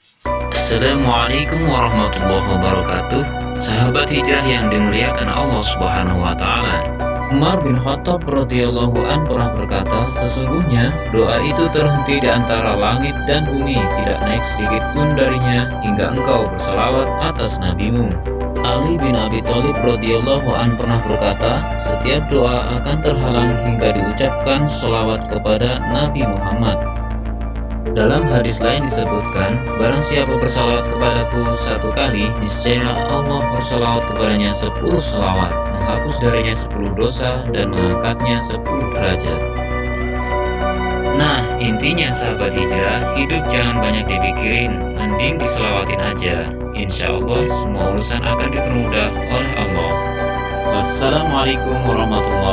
Assalamualaikum warahmatullahi wabarakatuh. Sahabat hijrah yang dimuliakan Allah subhanahu wa ta'ala. Umar bin Khattab radhiyallahu an pernah berkata Sesungguhnya doa itu terhenti di antara langit dan bumi Tidak naik sedikit pun darinya hingga engkau bersalawat atas nabimu. Ali bin Abi Thalib radhiyallahu an pernah berkata Setiap doa akan terhalang hingga diucapkan salawat kepada Nabi Muhammad dalam hadis lain disebutkan, barang siapa bersalawat kepadaku satu kali, niscaya Allah bersalawat kepadanya sepuluh salawat, menghapus darinya sepuluh dosa, dan mengangkatnya sepuluh derajat. Nah, intinya sahabat hijrah, hidup jangan banyak dipikirin, mending diselawatin aja. Insya Allah, semua urusan akan dipermudah oleh Allah. Wassalamualaikum warahmatullahi.